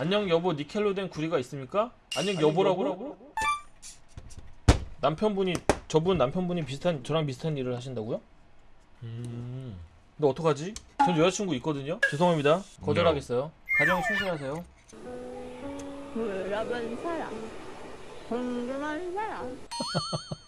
안녕 여보 니켈로 된 구리가 있습니까? 안녕 여보라고? 남편분이 저분 남편분이 비슷한 저랑 비슷한 일을 하신다고요? 음. 근데 어떡하지? 전 여자친구 있거든요. 죄송합니다. 거절하겠어요. 가정에 충실하세요. 물어본 사람 궁금한 사람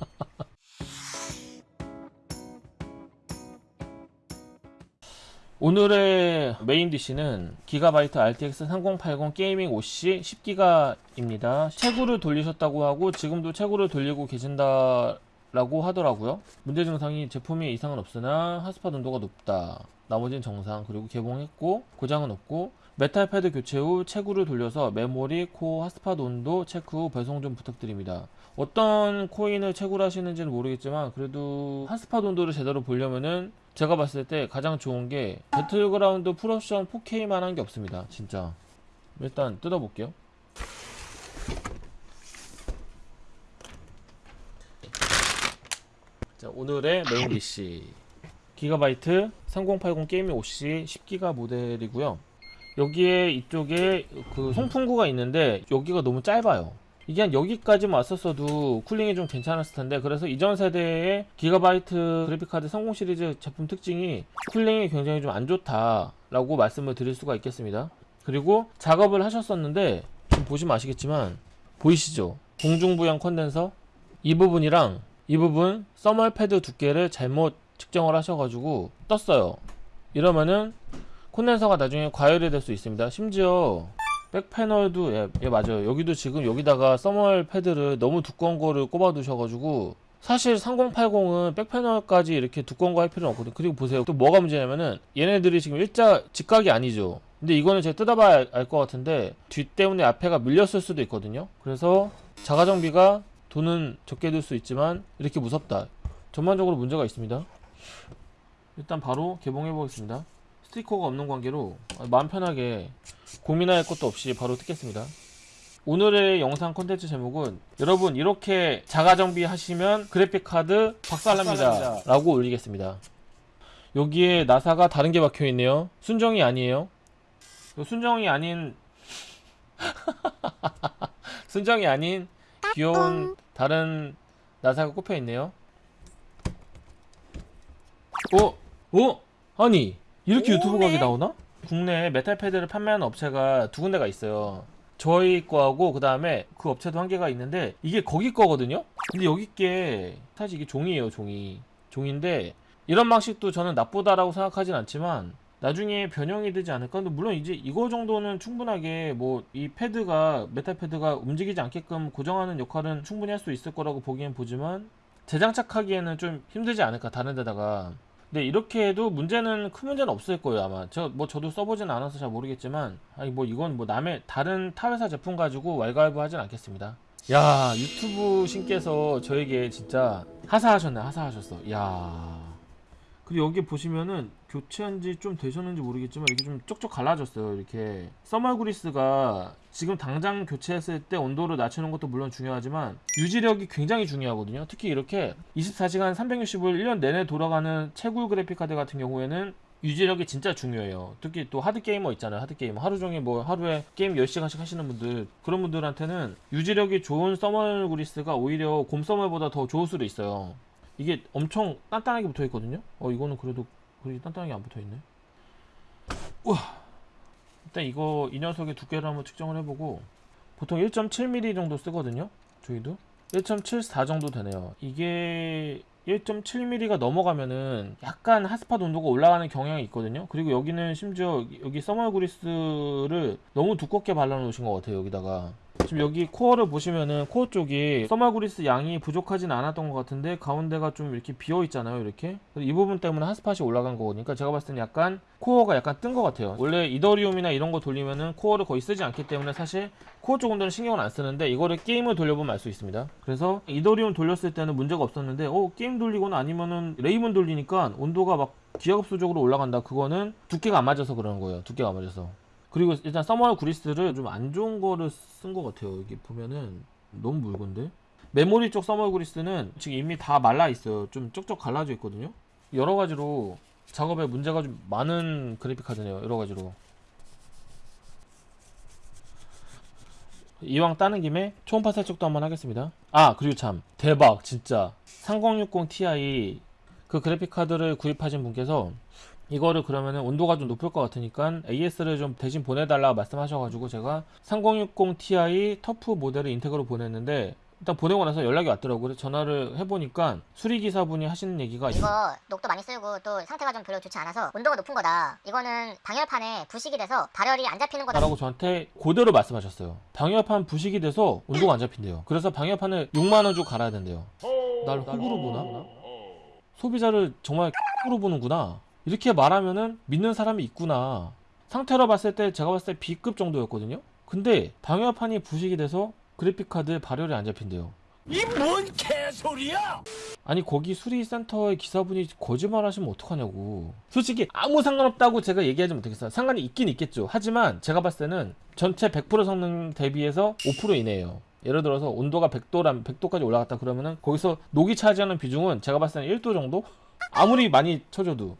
오늘의 main dish는 기가바이트 RTX 3080 게이밍 OC 10기가입니다. 채굴을 돌리셨다고 하고 지금도 채굴을 돌리고 계신다 라고 하더라고요. 문제 증상이 제품에 이상은 없으나 핫스팟 온도가 높다. 나머지는 정상 그리고 개봉했고 고장은 없고 메탈 패드 교체 후 채굴을 돌려서 메모리, 코어, 핫스팟 온도 체크 후 배송 좀 부탁드립니다. 어떤 코인을 채굴 하시는지는 모르겠지만 그래도 핫스팟 온도를 제대로 보려면은 제가 봤을 때 가장 좋은 게 배틀그라운드 풀옵션 4K만 한 게 없습니다. 진짜. 일단 뜯어볼게요. 자, 오늘의 main PC. 기가바이트 3080 게이밍 OC 10기가 모델이고요. 여기에 이쪽에 그 송풍구가 있는데 여기가 너무 짧아요. 이게 한 여기까지만 왔었어도 cooling이 좀 괜찮았을 텐데 그래서 이전 세대의 기가바이트 그래픽카드 30 시리즈 제품 특징이 cooling이 굉장히 좀 안 좋다라고 말씀을 드릴 수가 있겠습니다. 그리고 작업을 하셨었는데 지금 보시면 아시겠지만 보이시죠? 공중부양 컨덴서 이 부분이랑 이 부분 thermal pad 두께를 잘못 측정을 하셔가지고 떴어요. 이러면은 콘덴서가 나중에 과열이 될 수 있습니다. 심지어 back panel도 예, 예, 맞아요. 여기도 지금 여기다가 thermal pad를 너무 두꺼운 거를 꼽아 두셔가지고 사실 3080은 백 패널까지 이렇게 두꺼운 거 할 필요는 없거든요. 그리고 보세요. 또 뭐가 문제냐면은 얘네들이 지금 일자 직각이 아니죠. 근데 이거는 제가 뜯어봐야 알 것 같은데 뒤 때문에 앞에가 밀렸을 수도 있거든요. 그래서 자가 정비가 돈은 적게 들 수 있지만 이렇게 무섭다. 전반적으로 문제가 있습니다. 일단 바로 개봉해 보겠습니다. 스티커가 없는 관계로 마음 편하게 고민할 것도 없이 바로 뜯겠습니다. 오늘의 영상 콘텐츠 제목은 여러분 이렇게 자가 정비 하시면 그래픽카드 박살납니다 라고 올리겠습니다. 여기에 나사가 다른 게 박혀 있네요. 순정이 아니에요. 순정이 아닌 순정이 아닌 귀여운 다른 나사가 꼽혀 있네요. 어? 어? 아니 이렇게 유튜브 각이 나오나? 국내에 메탈 패드를 판매하는 업체가 두 군데가 있어요. 저희 거하고 그 다음에 그 업체도 한 개가 있는데 이게 거기 거거든요. 근데 여기 게 사실 이게 종이에요, 종이. 종인데 이런 방식도 저는 나쁘다라고 생각하진 않지만 나중에 변형이 되지 않을까? 근데 물론 이제 이거 정도는 충분하게 뭐 이 패드가 메탈 패드가 움직이지 않게끔 고정하는 역할은 충분히 할 수 있을 거라고 보기엔 보지만 재장착하기에는 좀 힘들지 않을까 다른 데다가 근데 이렇게 해도 문제는 큰 문제는 없을 거예요 아마. 저 뭐 저도 써보진 않아서 잘 모르겠지만 아니 뭐 이건 뭐 남의 다른 타회사 제품 가지고 왈가왈부 하진 않겠습니다. 야 유튜브 신께서 저에게 진짜 하사하셨네 하사하셨어. 야 그리고 여기 보시면은 교체한 지 좀 되셨는지 모르겠지만 이렇게 좀 쪽쪽 갈라졌어요 이렇게 써멀 그리스가 지금 당장 교체했을 때 온도를 낮추는 것도 물론 중요하지만 유지력이 굉장히 중요하거든요 특히 이렇게 24시간 365일 1년 내내 돌아가는 채굴 그래픽 카드 같은 경우에는 유지력이 진짜 중요해요. 특히 또 하드게이머 있잖아요. 하드게이머. 하루 종일 뭐 하루에 게임 10시간씩 하시는 분들, 그런 분들한테는 유지력이 좋은 써멀 그리스가 오히려 곰 써멀보다 더 좋을 수도 있어요. 이게 엄청 단단하게 붙어 있거든요. 어, 이거는 그래도 그렇게 단단하게 안 붙어 있네. 우와. 일단 이거 이 녀석의 두께를 한번 측정을 해보고 보통 1.7mm 정도 쓰거든요. 저희도 1.74 정도 되네요. 이게 1.7mm가 넘어가면은 약간 핫스팟 온도가 올라가는 경향이 있거든요. 그리고 여기는 심지어 여기 써멀 그리스를 너무 두껍게 발라 놓으신 것 같아요. 여기다가 지금 여기 코어를 보시면은 코어 쪽이 그리스 양이 부족하진 않았던 것 같은데 가운데가 좀 이렇게 비어 있잖아요. 이렇게 이 부분 때문에 핫스팟이 올라간 거니까 제가 봤을 때는 약간 코어가 약간 뜬 것 같아요. 원래 이더리움이나 이런 거 돌리면은 코어를 거의 쓰지 않기 때문에 사실 코어 쪽 온도는 신경을 안 쓰는데 이거를 게임을 돌려보면 알 수 있습니다. 그래서 이더리움 돌렸을 때는 문제가 없었는데 어 게임 돌리거나 아니면은 레이븐 돌리니까 온도가 막 기하급수적으로 올라간다. 그거는 두께가 안 맞아서 그러는 거예요. 두께가 안 맞아서. 그리고 일단 서멀 구리스를 좀 안 좋은 거를 쓴 것 같아요. 여기 보면은 너무 묽은데 메모리 쪽 서멀 구리스는 지금 이미 다 말라 있어요. 좀 쪽쪽 갈라져 있거든요. 여러 가지로 작업에 문제가 좀 많은 그래픽 카드네요. 여러 가지로. 이왕 따는 김에 초음파 살짝도 한번 하겠습니다. 아 그리고 참 대박 진짜 3060 Ti 그 그래픽 카드를 구입하신 분께서 이거를 그러면은 온도가 좀 높을 것 같으니까 AS를 좀 대신 보내달라고 말씀하셔가지고 제가 3060 Ti 터프 모델을 인텍으로 보냈는데 일단 보내고 나서 연락이 왔더라고요. 그래서 전화를 해보니까 수리기사분이 하시는 얘기가 이거 녹도 많이 쓸고 또 상태가 좀 별로 좋지 않아서 온도가 높은 거다. 이거는 방열판에 부식이 돼서 발열이 안 잡히는 거다. 라고 저한테 그대로 말씀하셨어요. 방열판 부식이 돼서 온도가 안 잡힌대요. 그래서 방열판을 6만 원 주고 갈아야 된대요. 날 훅으로 보나? 소비자를 정말 훅으로 보는구나. 이렇게 말하면은 믿는 사람이 있구나. 상태로 봤을 때 제가 봤을 때 B급 정도였거든요. 근데 방열판이 부식이 돼서 그래픽 카드에 발열이 안 잡힌대요. 이 뭔 개소리야! 아니 거기 수리센터의 기사분이 거짓말 하시면 어떡하냐고 솔직히 아무 상관없다고 제가 얘기하지 못하겠어요 상관이 있긴 있겠죠 하지만 제가 봤을 때는 전체 100% 성능 대비해서 5% 이내예요 예를 들어서 온도가 100도라면 100도까지 올라갔다 그러면은 거기서 녹이 차지하는 비중은 제가 봤을 때는 1도 정도? 아무리 많이 쳐줘도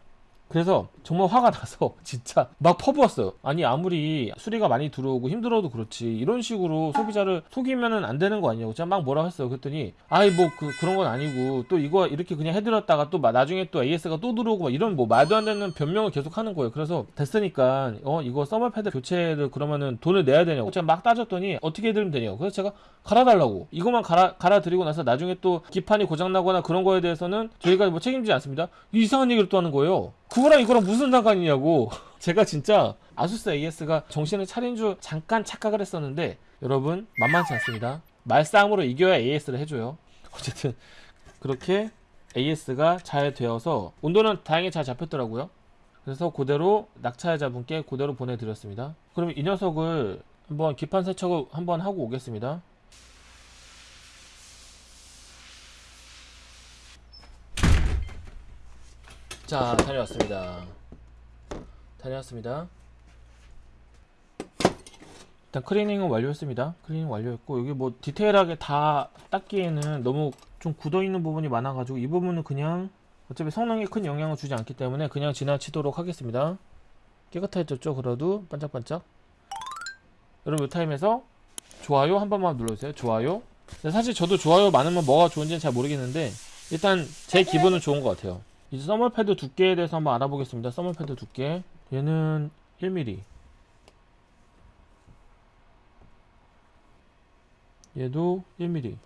그래서 정말 화가 나서 진짜 막 퍼부었어요. 아니 아무리 수리가 많이 들어오고 힘들어도 그렇지 이런 식으로 소비자를 속이면은 안 되는 거 아니냐고 제가 막 뭐라 했어요. 그랬더니 아이 뭐 그, 그런 건 아니고 또 이거 이렇게 그냥 해드렸다가 또 마- 나중에 또 AS가 또 들어오고 막 이런 뭐 말도 안 되는 변명을 계속 하는 거예요. 그래서 됐으니까 어 이거 thermal pad 교체를 그러면은 돈을 내야 되냐고 제가 막 따졌더니 어떻게 해드리면 되냐고 그래서 제가 갈아달라고 이것만 갈아 갈아드리고 나서 나중에 또 기판이 고장나거나 그런 거에 대해서는 저희가 뭐 책임지지 않습니다. 이상한 얘기를 또 하는 거예요. 그거랑 이거랑 무슨 상관이냐고. 제가 진짜 아수스 AS가 정신을 차린 줄 잠깐 착각을 했었는데 여러분 만만치 않습니다. 말싸움으로 이겨야 AS를 해줘요. 어쨌든 그렇게 AS가 잘 되어서 온도는 다행히 잘 잡혔더라고요. 그래서 그대로 낙찰자분께 그대로 보내드렸습니다. 그럼 이 녀석을 한번 기판 세척을 한번 하고 오겠습니다. 자, 다녀왔습니다. 다녀왔습니다. 일단 클리닝은 완료했습니다. 클리닝 완료했고 여기 뭐 디테일하게 다 닦기에는 너무 좀 굳어 있는 부분이 많아가지고 이 부분은 그냥 어차피 성능에 큰 영향을 주지 않기 때문에 그냥 지나치도록 하겠습니다. 깨끗해졌죠? 그래도 반짝반짝. 여러분 이 타임에서 좋아요 한 번만 눌러주세요. 좋아요. 사실 저도 좋아요 많으면 뭐가 좋은지는 잘 모르겠는데 일단 제 기분은 좋은 것 같아요. 이제 써멀 패드 두께에 대해서 한번 알아보겠습니다. 써멀 패드 두께. 얘는 1mm. 얘도 1mm.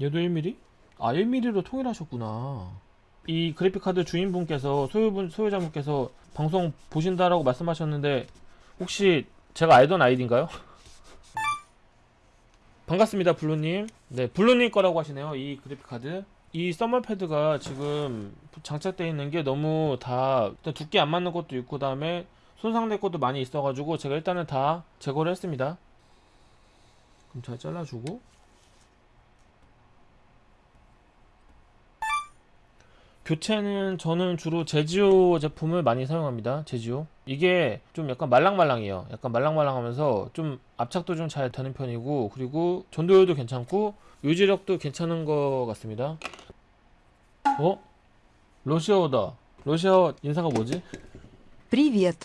얘도 1mm? 아, 1mm로 통일하셨구나. 이 그래픽카드 주인분께서 소유분 소유자분께서 방송 보신다라고 말씀하셨는데 혹시 제가 알던 아이디인가요? 반갑습니다, 블루님. 네, 블루님 거라고 하시네요. 이 그래픽카드. 이 써멀 패드가 지금 장착되어 있는 게 너무 다 두께 안 맞는 것도 있고 그다음에 손상될 것도 많이 있어가지고 제가 일단은 다 제거를 했습니다. 그럼 잘 잘라주고 교체는 저는 주로 제지오 제품을 많이 사용합니다 제지오 이게 좀 약간 말랑말랑해요 약간 말랑말랑하면서 좀 압착도 좀 잘 되는 편이고 그리고 전도율도 괜찮고 유지력도 괜찮은 것 같습니다 어? 러시아어다 러시아어 인사가 뭐지? 프리비엣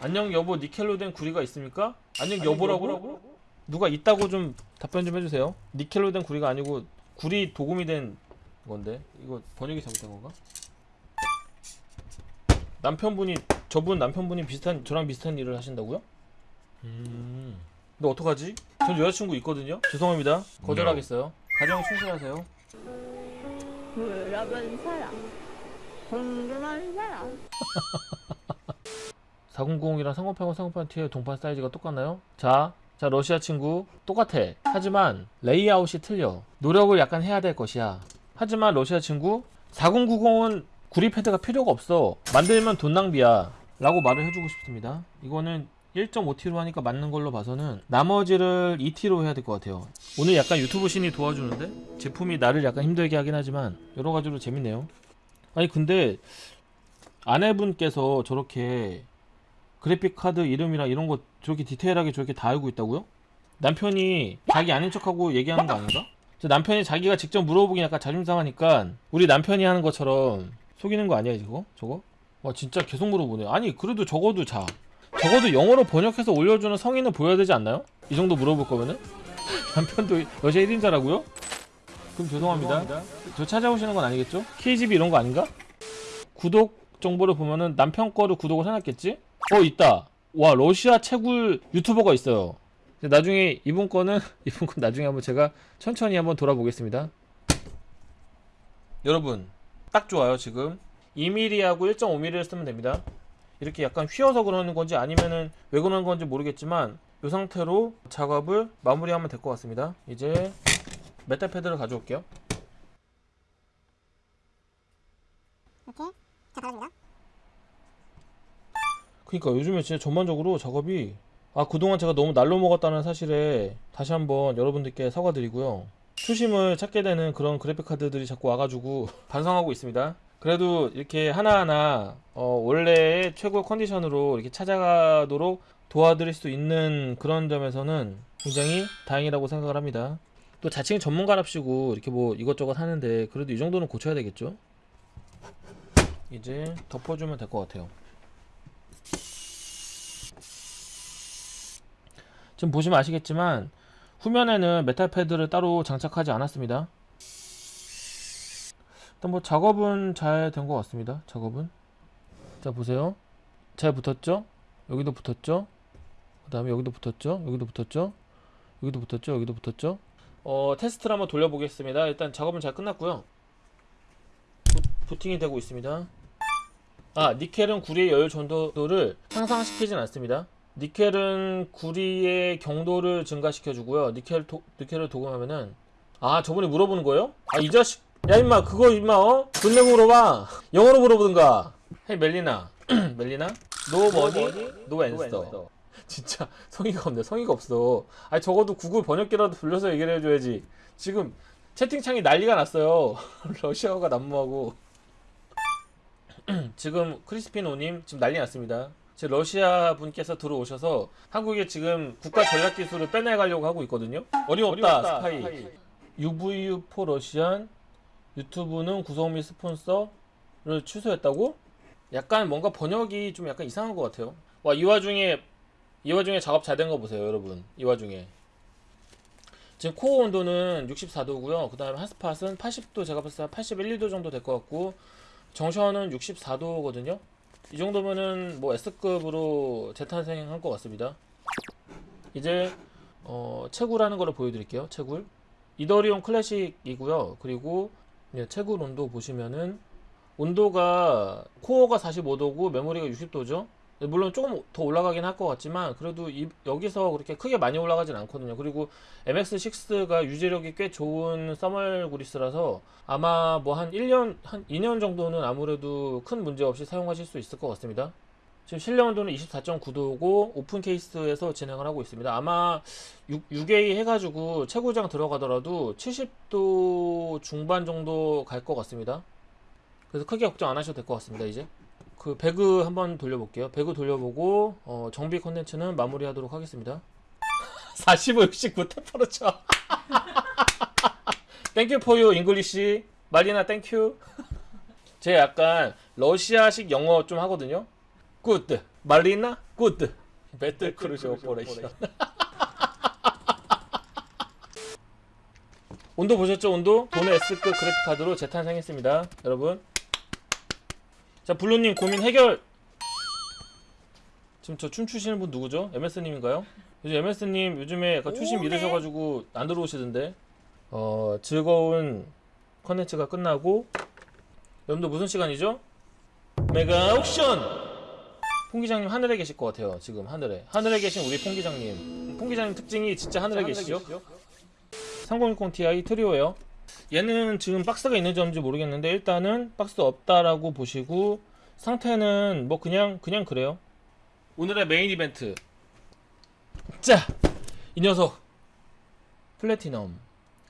안녕 여보 니켈로 된 구리가 있습니까? 안녕 여보라고? 여보라고? 누가 있다고 좀 답변 좀 해주세요 니켈로 된 구리가 아니고 구리 도금이 된 건데 이거 번역이 잘못된 건가? 남편분이 저분 남편분이 비슷한 저랑 비슷한 일을 하신다고요? 음. 근데 어떡하지? 전 여자친구 있거든요. 죄송합니다. 거절하겠어요. 가정 충실하세요. 물어본 사람 궁금한 사람 400이랑 상호판과 상호판 T의 동판 사이즈가 똑같나요? 자, 자 러시아 친구 똑같아. 하지만 레이아웃이 틀려. 노력을 약간 해야 될 것이야. 하지만 러시아 친구 4090은 구리 패드가 필요가 없어. 만들면 돈 낭비야. 라고 말을 해주고 싶습니다. 이거는 1.5T로 하니까 맞는 걸로 봐서는 나머지를 2T로 해야 될 것 같아요. 오늘 약간 유튜브 신이 도와주는데 제품이 나를 약간 힘들게 하긴 하지만 여러 가지로 재밌네요. 아니 근데 아내분께서 저렇게 그래픽 카드 이름이랑 이런 거 저렇게 디테일하게 저렇게 다 알고 있다고요? 남편이 자기 아닌 척하고 얘기하는 거 아닌가? 저 남편이 자기가 직접 물어보긴 약간 자존심 상하니까 우리 남편이 하는 것처럼 속이는 거 아니야 이거? 저거? 와 진짜 계속 물어보네. 아니 그래도 적어도 자 적어도 영어로 번역해서 올려주는 성인은 보여야 되지 않나요? 이 정도 물어볼 거면은 남편도 여자 1인자라고요? 그럼 죄송합니다. 저 찾아오시는 건 아니겠죠? KGB 이런 거 아닌가? 구독 정보를 보면은 남편 거를 구독을 해놨겠지? 어 있다. 와 러시아 채굴 유튜버가 있어요. 나중에 이분 거는 이분 건 나중에 한번 제가 천천히 한번 돌아보겠습니다. 여러분 딱 좋아요 지금 2mm하고 1.5mm를 쓰면 됩니다. 이렇게 약간 휘어서 그러는 건지 아니면은 왜 그러는 건지 모르겠지만 이 상태로 작업을 마무리하면 될 것 같습니다. 이제 메탈 패드를 가져올게요. 이렇게 자 달아줍니다. 그러니까 요즘에 진짜 전반적으로 작업이 아 그동안 제가 너무 날로 먹었다는 사실에 다시 한번 여러분들께 사과드리고요. 초심을 찾게 되는 그런 그래픽 카드들이 자꾸 와가지고 반성하고 있습니다. 그래도 이렇게 하나하나 어, 원래의 최고 컨디션으로 이렇게 찾아가도록 도와드릴 수 있는 그런 점에서는 굉장히 다행이라고 생각을 합니다. 또 자칭 전문가랍시고 이렇게 뭐 이것저것 하는데 그래도 이 정도는 고쳐야 되겠죠? 이제 덮어주면 될 것 같아요. 지금 보시면 아시겠지만 후면에는 메탈 패드를 따로 장착하지 않았습니다. 일단 뭐 작업은 잘 된 것 같습니다. 작업은 자 보세요. 잘 붙었죠? 여기도 붙었죠? 그 다음에 여기도 붙었죠? 여기도 붙었죠? 여기도 붙었죠? 여기도 붙었죠? 어 테스트를 한번 돌려보겠습니다. 일단 작업은 잘 끝났고요. 부, 부팅이 되고 있습니다. 아 니켈은 구리의 열 전도도를 향상시키진 않습니다. 니켈은 구리의 경도를 증가시켜 주고요. 니켈 도, 니켈을 도금하면은 아 저번에 물어보는 거예요? 아 이 자식 야 임마 그거 임마 어? 돈 내고 물어봐. 영어로 물어보든가. Hey 멜리나 멜리나 no money no answer 진짜 성의가 없네 성의가 없어. 아니 적어도 구글 번역기라도 돌려서 얘기를 해줘야지. 지금 채팅창이 난리가 났어요. 러시아어가 난무하고. 지금 크리스피노님 지금 난리 났습니다. 지금 러시아 분께서 들어오셔서 한국에 지금 국가 전략 기술을 빼내가려고 하고 있거든요. 어림없다, 스파이. UVU4 러시안 유튜브는 구성 및 스폰서를 취소했다고? 약간 뭔가 번역이 좀 약간 이상한 것 같아요. 와 이 와중에 이 와중에 작업 잘 된 거 보세요, 여러분. 이 와중에 지금 코어 온도는 64도고요. 그 다음에 핫스팟은 80도 제가 봤을 때 81, 2도 정도 될 것 같고 정션은 64도거든요. 이 정도면은 뭐 S급으로 재탄생한 것 같습니다. 이제 어, 채굴하는 거를 보여드릴게요. 채굴. 이더리움 클래식이고요. 그리고 예, 채굴 온도 보시면은 온도가 코어가 45도고 메모리가 60도죠. 물론 조금 더 올라가긴 할 것 같지만 그래도 이- 여기서 그렇게 크게 많이 올라가진 않거든요. 그리고 MX6가 유지력이 꽤 좋은 써멀 그리스라서 아마 뭐 한 1년 한 2년 정도는 아무래도 큰 문제 없이 사용하실 수 있을 것 같습니다. 지금 실내 온도는 24.9도고 오픈 케이스에서 진행을 하고 있습니다. 아마 6, 6A 해가지고 최고장 들어가더라도 70도 중반 정도 갈 것 같습니다. 그래서 크게 걱정 안 하셔도 될 것 같습니다. 이제 그 배그 한번 돌려볼게요. 배그 돌려보고 어, 정비 컨텐츠는 마무리하도록 하겠습니다. 45, 69 temperature. Thank you for your English 말리나 thank you. 제가 약간 러시아식 영어 좀 하거든요. Good 말리나 good battle cruise operation. 온도 보셨죠? 온도? 돈의 S급 그래픽 카드로 재탄생했습니다. 여러분. 자, 블루님 고민 해결. 지금 저 춤추시는 분 누구죠? MS님인가요? 요즘 MS님 요즘에 약간 추심 오, 네. 잃으셔가지고 안 들어오시던데. 어, 즐거운 컨텐츠가 끝나고 여러분들 무슨 시간이죠? 메가 옥션! 퐁 기장님 하늘에 계실 것 같아요. 지금 하늘에. 하늘에 계신 우리 퐁 기장님. 퐁 기장님 특징이 진짜 하늘에 계시죠? 3060 Ti 트리오예요. 얘는 지금 박스가 있는지 없는지 모르겠는데 일단은 박스 없다라고 보시고 상태는 뭐 그냥 그냥 그래요. 오늘의 메인 이벤트. 자, 이 녀석 플래티넘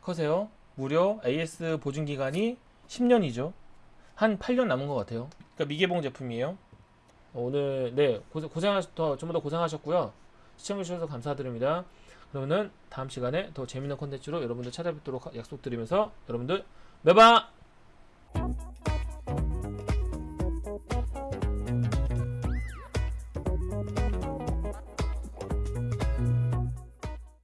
커세어요. 무려 AS 보증 기간이 10년이죠. 한 8년 남은 것 같아요. 그러니까 미개봉 제품이에요. 어, 오늘 네 고생 고생하셨 더 전부 다 고생하셨고요. 시청해 주셔서 감사드립니다. 그러면은 다음 시간에 더 재밌는 콘텐츠로 여러분들 찾아뵙도록 약속드리면서 여러분들 매바